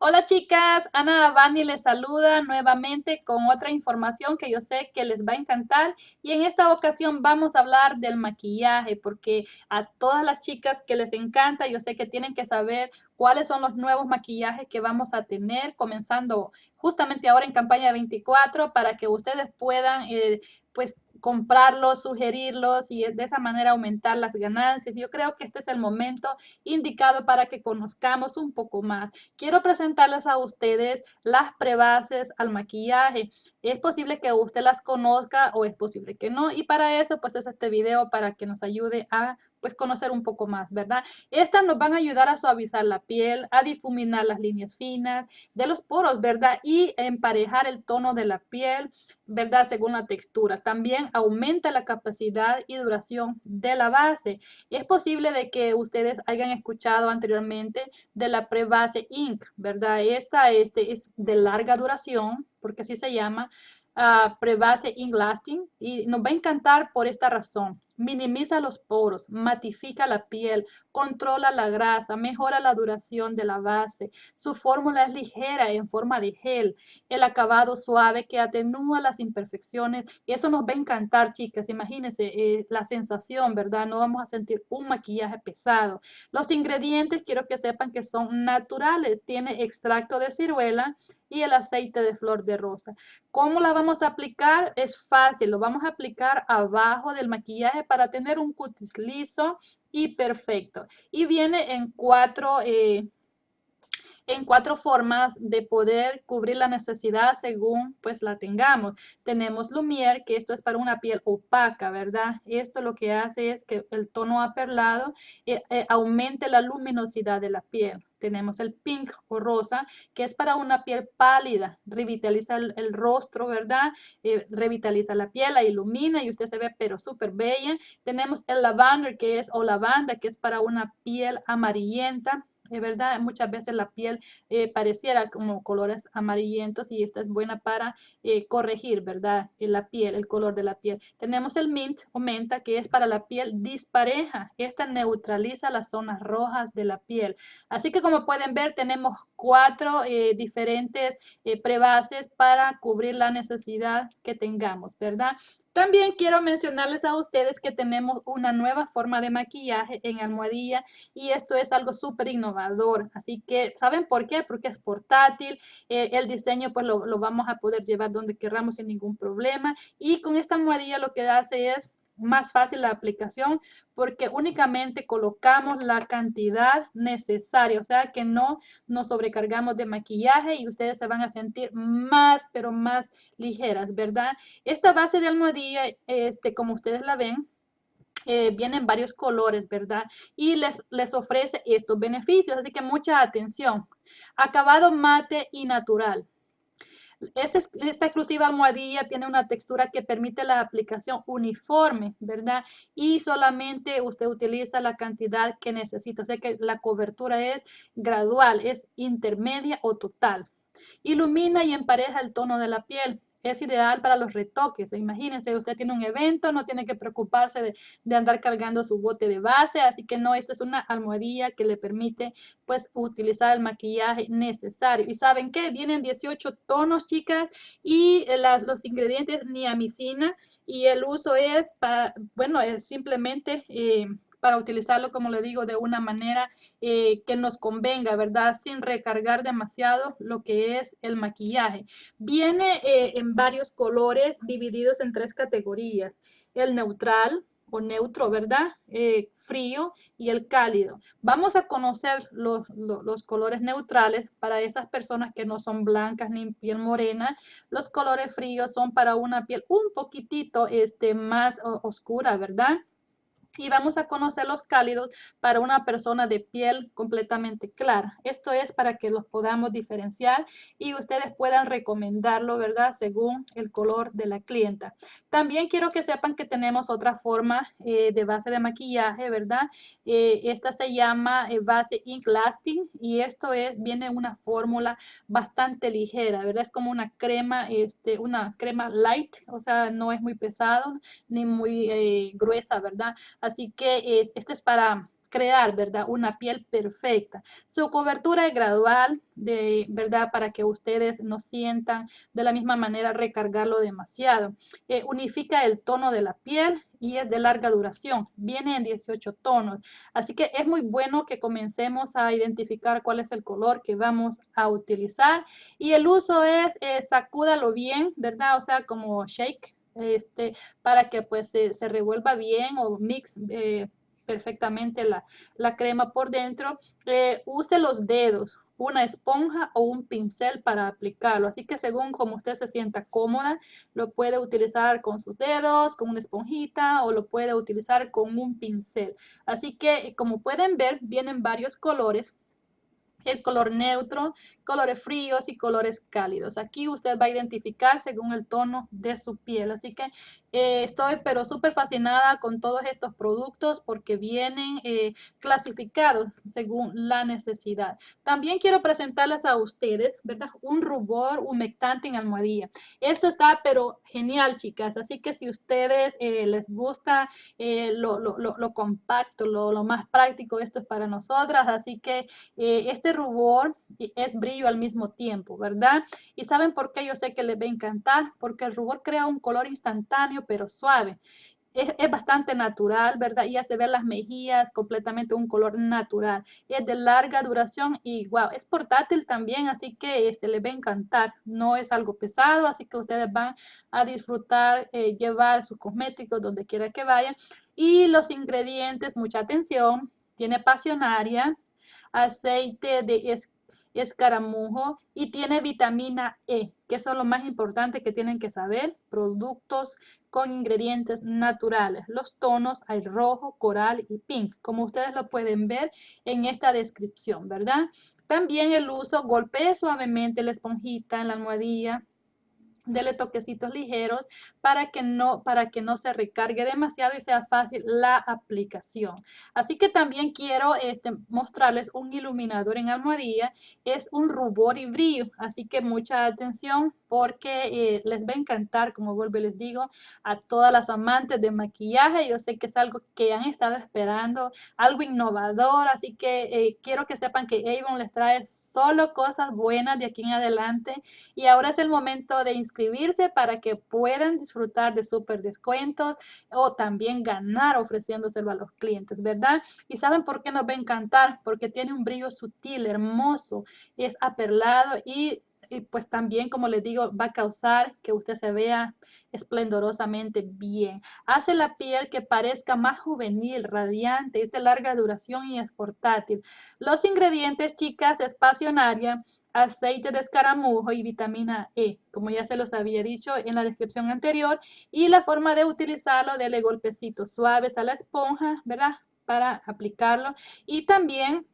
Hola chicas, Ana Avani les saluda nuevamente con otra información que yo sé que les va a encantar. Y en esta ocasión vamos a hablar del maquillaje porque a todas las chicas que les encanta yo sé que tienen que saber cuáles son los nuevos maquillajes que vamos a tener comenzando justamente ahora en campaña 24 para que ustedes puedan eh, pues comprarlos, sugerirlos y de esa manera aumentar las ganancias. Yo creo que este es el momento indicado para que conozcamos un poco más. Quiero presentarles a ustedes las prebases al maquillaje. Es posible que usted las conozca o es posible que no. Y para eso, pues es este video para que nos ayude a pues conocer un poco más, ¿verdad? Estas nos van a ayudar a suavizar la piel, a difuminar las líneas finas de los poros, ¿verdad? Y emparejar el tono de la piel, ¿verdad? Según la textura. También aumenta la capacidad y duración de la base. Es posible de que ustedes hayan escuchado anteriormente de la prebase Ink, ¿verdad? Esta este, es de larga duración, porque así se llama, uh, prebase Ink Lasting, y nos va a encantar por esta razón minimiza los poros, matifica la piel, controla la grasa, mejora la duración de la base. Su fórmula es ligera en forma de gel, el acabado suave que atenúa las imperfecciones y eso nos va a encantar, chicas. Imagínense eh, la sensación, ¿verdad? No vamos a sentir un maquillaje pesado. Los ingredientes quiero que sepan que son naturales. Tiene extracto de ciruela, y el aceite de flor de rosa. ¿Cómo la vamos a aplicar? Es fácil, lo vamos a aplicar abajo del maquillaje para tener un cutis liso y perfecto. Y viene en cuatro, eh, en cuatro formas de poder cubrir la necesidad según pues la tengamos. Tenemos Lumière, que esto es para una piel opaca, ¿verdad? Esto lo que hace es que el tono aperlado eh, eh, aumente la luminosidad de la piel. Tenemos el pink o rosa, que es para una piel pálida, revitaliza el, rostro, ¿verdad? Eh, revitaliza la piel, la ilumina y usted se ve pero súper bella. Tenemos el lavender, que es, o lavanda, que es para una piel amarillenta, es verdad, muchas veces la piel eh, pareciera como colores amarillentos y esta es buena para eh, corregir, ¿verdad? la piel, el color de la piel. Tenemos el mint o menta que es para la piel dispareja. Esta neutraliza las zonas rojas de la piel. Así que como pueden ver tenemos cuatro eh, diferentes prebases para cubrir la necesidad que tengamos, ¿verdad? También quiero mencionarles a ustedes que tenemos una nueva forma de maquillaje en almohadilla y esto es algo súper innovador. Así que, ¿saben por qué? Porque es portátil, eh, el diseño pues lo, lo vamos a poder llevar donde queramos sin ningún problema y con esta almohadilla lo que hace es más fácil la aplicación porque únicamente colocamos la cantidad necesaria, o sea que no nos sobrecargamos de maquillaje y ustedes se van a sentir más, pero más ligeras, ¿verdad? Esta base de almohadilla, este, como ustedes la ven, eh, vienen varios colores, ¿verdad? Y les, les ofrece estos beneficios, así que mucha atención. Acabado mate y natural esta exclusiva almohadilla tiene una textura que permite la aplicación uniforme, ¿verdad? Y solamente usted utiliza la cantidad que necesita. O sea que la cobertura es gradual, es intermedia o total. Ilumina y empareja el tono de la piel es ideal para los retoques. Imagínense, usted tiene un evento, no tiene que preocuparse de, andar cargando su bote de base, así que no, esta es una almohadilla que le permite pues utilizar el maquillaje necesario. ¿Y saben qué? Vienen 18 tonos, chicas, y los ingredientes niamicina y el uso es, para, bueno, es simplemente... Eh, para utilizarlo, como le digo, de una manera eh, que nos convenga, ¿verdad? Sin recargar demasiado lo que es el maquillaje. Viene eh, en varios colores divididos en tres categorías. El neutral, o neutro, ¿verdad? Eh, frío y el cálido. Vamos a conocer los, colores neutrales para esas personas que no son blancas ni piel morena. Los colores fríos son para una piel un poquitito este, más oscura, ¿verdad? Y vamos a conocer los cálidos para una persona de piel completamente clara. Esto es para que los podamos diferenciar y ustedes puedan recomendarlo, ¿verdad? Según el color de la clienta. También quiero que sepan que tenemos otra forma eh, de base de maquillaje, ¿verdad? Eh, esta se llama eh, base Ink Lasting y esto es, viene una fórmula bastante ligera, ¿verdad? Es como una crema, este, una crema light, o sea, no es muy pesado ni muy gruesa, ¿verdad? Así que esto es para crear, ¿verdad? Una piel perfecta. Su cobertura es gradual, de, ¿verdad? Para que ustedes no sientan de la misma manera recargarlo demasiado. Eh, unifica el tono de la piel y es de larga duración. Viene en 18 tonos. Así que es muy bueno que comencemos a identificar cuál es el color que vamos a utilizar. Y el uso es, eh, sacúdalo bien, ¿verdad? O sea, como shake, este, para que pues se, revuelva bien o mix eh, perfectamente la, crema por dentro. Eh, use los dedos, una esponja o un pincel para aplicarlo. Así que según como usted se sienta cómoda, lo puede utilizar con sus dedos, con una esponjita o lo puede utilizar con un pincel. Así que como pueden ver, vienen varios colores el color neutro, colores fríos y colores cálidos. Aquí usted va a identificar según el tono de su piel. Así que eh, estoy pero súper fascinada con todos estos productos porque vienen eh, clasificados según la necesidad. También quiero presentarles a ustedes, ¿verdad? Un rubor humectante en almohadilla. Esto está pero genial, chicas. Así que si ustedes eh, les gusta lo, compacto, lo, lo, más práctico, esto es para nosotras. Así que este rubor es brillo al mismo tiempo, ¿verdad? Y ¿saben por qué yo sé que les va a encantar? Porque el rubor crea un color instantáneo pero suave. Es, bastante natural, ¿verdad? Y hace ver las mejillas completamente un color natural. Es de larga duración y wow, es portátil también, así que este le va a encantar. No es algo pesado, así que ustedes van a disfrutar eh, llevar sus cosméticos donde quiera que vayan. Y los ingredientes, mucha atención, tiene pasionaria, aceite de escaramujo y tiene vitamina E, que son lo más importante que tienen que saber, productos con ingredientes naturales. Los tonos hay rojo, coral y pink, como ustedes lo pueden ver en esta descripción, ¿verdad? También el uso, golpee suavemente la esponjita en la almohadilla dele toquecitos ligeros para que no para que no se recargue demasiado y sea fácil la aplicación. Así que también quiero este, mostrarles un iluminador en almohadilla. Es un rubor y brillo así que mucha atención porque eh, les va a encantar como vuelvo y les digo a todas las amantes de maquillaje. Yo sé que es algo que han estado esperando algo innovador así que eh, quiero que sepan que Avon les trae solo cosas buenas de aquí en adelante. Y ahora es el momento de inscribirse para que puedan disfrutar de súper descuentos o también ganar ofreciéndoselo a los clientes, ¿verdad? Y ¿saben por qué nos va a encantar? Porque tiene un brillo sutil, hermoso, es aperlado y y pues también, como les digo, va a causar que usted se vea esplendorosamente bien. Hace la piel que parezca más juvenil, radiante, es de larga duración y es portátil. Los ingredientes, chicas, es pasionaria, aceite de escaramujo y vitamina E, como ya se los había dicho en la descripción anterior. Y la forma de utilizarlo, dele golpecitos suaves a la esponja, ¿verdad? Para aplicarlo. Y también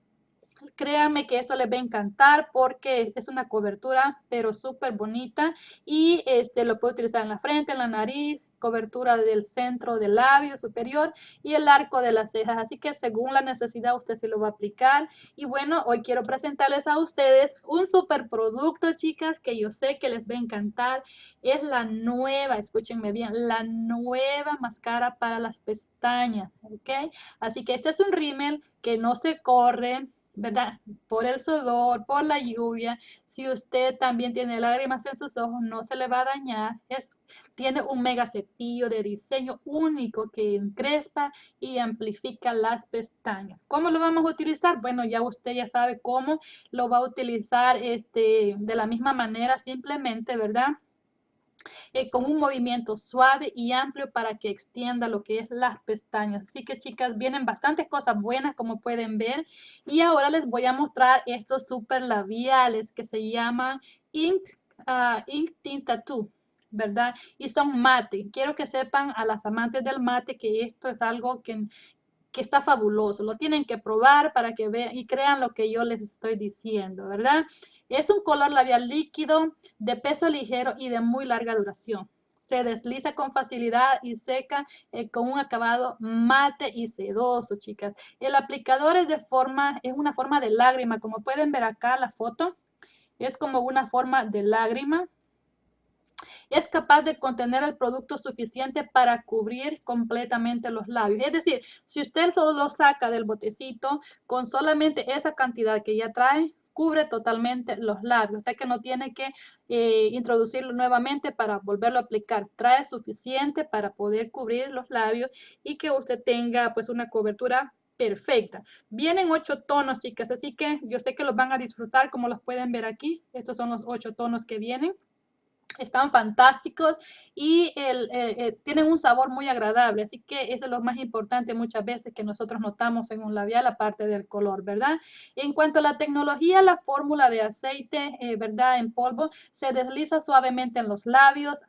Créanme que esto les va a encantar porque es una cobertura pero súper bonita y este lo puede utilizar en la frente, en la nariz, cobertura del centro del labio superior y el arco de las cejas. Así que según la necesidad usted se lo va a aplicar. Y bueno, hoy quiero presentarles a ustedes un super producto, chicas, que yo sé que les va a encantar. Es la nueva, escúchenme bien, la nueva máscara para las pestañas, ¿ok? Así que este es un rímel que no se corre, ¿verdad? Por el sudor, por la lluvia. Si usted también tiene lágrimas en sus ojos, no se le va a dañar. Es, tiene un mega cepillo de diseño único que encrespa y amplifica las pestañas. ¿Cómo lo vamos a utilizar? Bueno, ya usted ya sabe cómo lo va a utilizar este, de la misma manera, simplemente, ¿verdad? Eh, con un movimiento suave y amplio para que extienda lo que es las pestañas. Así que chicas, vienen bastantes cosas buenas como pueden ver. Y ahora les voy a mostrar estos super labiales que se llaman Ink, uh, Ink Tint Tattoo. ¿verdad? Y son mate. Quiero que sepan a las amantes del mate que esto es algo que, que está fabuloso. Lo tienen que probar para que vean y crean lo que yo les estoy diciendo, ¿verdad? Es un color labial líquido, de peso ligero y de muy larga duración. Se desliza con facilidad y seca eh, con un acabado mate y sedoso, chicas. El aplicador es de forma, es una forma de lágrima. Como pueden ver acá la foto, es como una forma de lágrima. Es capaz de contener el producto suficiente para cubrir completamente los labios. Es decir, si usted solo lo saca del botecito con solamente esa cantidad que ya trae, cubre totalmente los labios, o sea que no tiene que eh, introducirlo nuevamente para volverlo a aplicar. Trae suficiente para poder cubrir los labios y que usted tenga pues una cobertura perfecta. Vienen ocho tonos, chicas, así que yo sé que los van a disfrutar como los pueden ver aquí. Estos son los ocho tonos que vienen. Están fantásticos y el, eh, eh, tienen un sabor muy agradable, así que eso es lo más importante muchas veces que nosotros notamos en un labial, aparte del color, ¿verdad? En cuanto a la tecnología, la fórmula de aceite, eh, ¿verdad? En polvo, se desliza suavemente en los labios,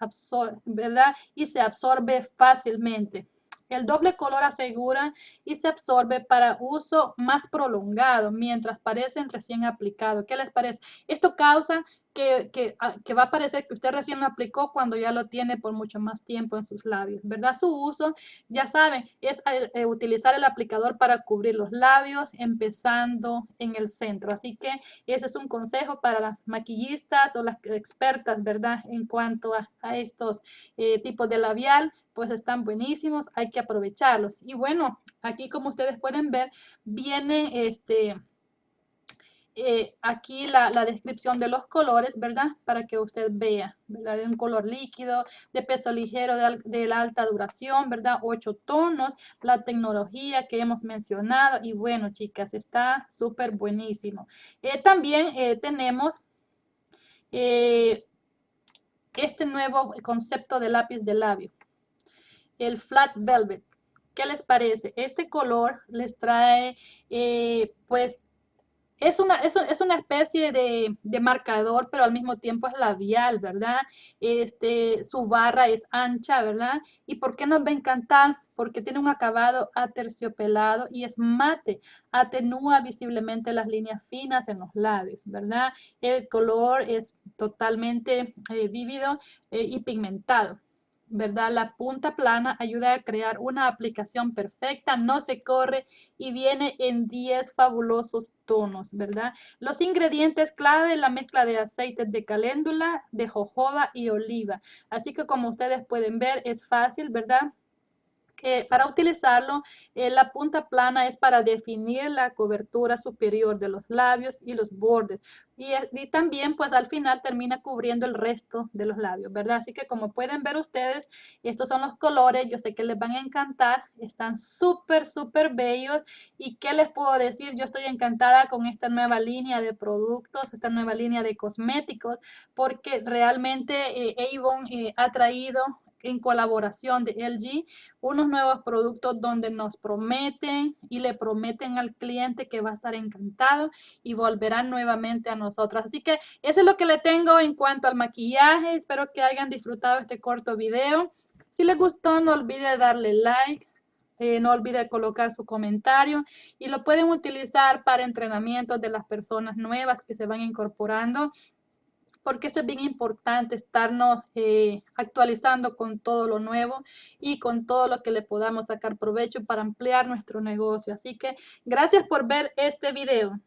¿verdad? Y se absorbe fácilmente. El doble color asegura y se absorbe para uso más prolongado mientras parecen recién aplicados. ¿Qué les parece? Esto causa Ah, que, va a parecer que usted recién lo aplicó cuando ya lo tiene por mucho más tiempo en sus labios, ¿verdad? Su uso, ya saben, es eh, utilizar el aplicador para cubrir los labios, empezando en el centro. Así que ese es un consejo para las maquillistas o las expertas, ¿verdad? En cuanto a, estos eh, tipos de labial, pues están buenísimos, hay que aprovecharlos. Y bueno, aquí como ustedes pueden ver, viene este eh, aquí la, descripción de los colores, ¿verdad? Para que usted vea, ¿verdad? De un color líquido, de peso ligero, de, la alta duración, ¿verdad? Ocho tonos, la tecnología que hemos mencionado y bueno, chicas, está súper buenísimo. Eh, también eh, tenemos este nuevo concepto de lápiz de labio, el Flat Velvet. ¿Qué les parece? Este color les trae, pues, es una, es, una especie de, marcador, pero al mismo tiempo es labial, ¿verdad? Este, su barra es ancha, ¿verdad? ¿Y por qué nos va a encantar? Porque tiene un acabado aterciopelado y es mate. Atenúa visiblemente las líneas finas en los labios, ¿verdad? El color es totalmente eh, vívido eh, y pigmentado. ¿Verdad? La punta plana ayuda a crear una aplicación perfecta, no se corre y viene en 10 fabulosos tonos, ¿verdad? Los ingredientes clave, la mezcla de aceites de caléndula, de jojoba y oliva. Así que como ustedes pueden ver, es fácil, ¿verdad? Para utilizarlo, eh, la punta plana es para definir la cobertura superior de los labios y los bordes. Y, y, también, pues al final termina cubriendo el resto de los labios, ¿verdad? Así que como pueden ver ustedes, estos son los colores. Yo sé que les van a encantar. Están súper, súper bellos. ¿Y qué les puedo decir? Yo estoy encantada con esta nueva línea de productos, esta nueva línea de cosméticos, porque realmente eh, Avon eh, ha traído en colaboración de LG unos nuevos productos donde nos prometen y le prometen al cliente que va a estar encantado y volverán nuevamente a nosotros. Así que eso es lo que le tengo en cuanto al maquillaje. Espero que hayan disfrutado este corto video. Si les gustó, no olvide darle like. Eh, no olvide colocar su comentario y lo pueden utilizar para entrenamientos de las personas nuevas que se van incorporando porque eso es bien importante, estarnos eh, actualizando con todo lo nuevo y con todo lo que le podamos sacar provecho para ampliar nuestro negocio. Así que gracias por ver este video.